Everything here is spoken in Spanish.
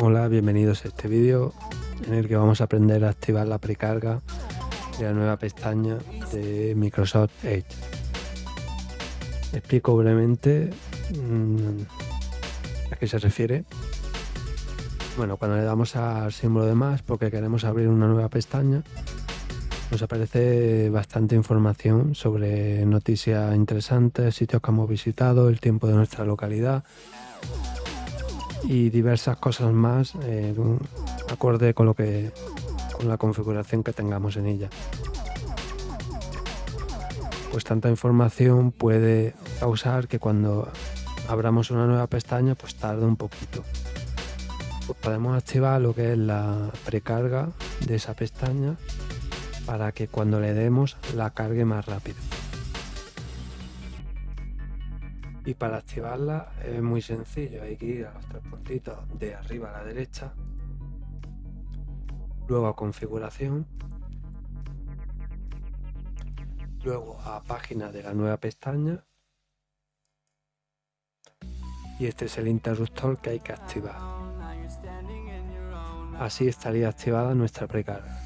Hola, bienvenidos a este vídeo en el que vamos a aprender a activar la precarga de la nueva pestaña de Microsoft Edge. Explico brevemente mmm, a qué se refiere. Bueno, cuando le damos al símbolo de más porque queremos abrir una nueva pestaña, nos aparece bastante información sobre noticias interesantes, sitios que hemos visitado, el tiempo de nuestra localidad y diversas cosas más eh, acorde con lo que con la configuración que tengamos en ella. Pues tanta información puede causar que cuando abramos una nueva pestaña pues tarde un poquito. Pues podemos activar lo que es la precarga de esa pestaña para que cuando le demos la cargue más rápido. Y para activarla es muy sencillo, hay que ir a los tres puntitos de arriba a la derecha, luego a configuración, luego a página de la nueva pestaña y este es el interruptor que hay que activar. Así estaría activada nuestra precarga.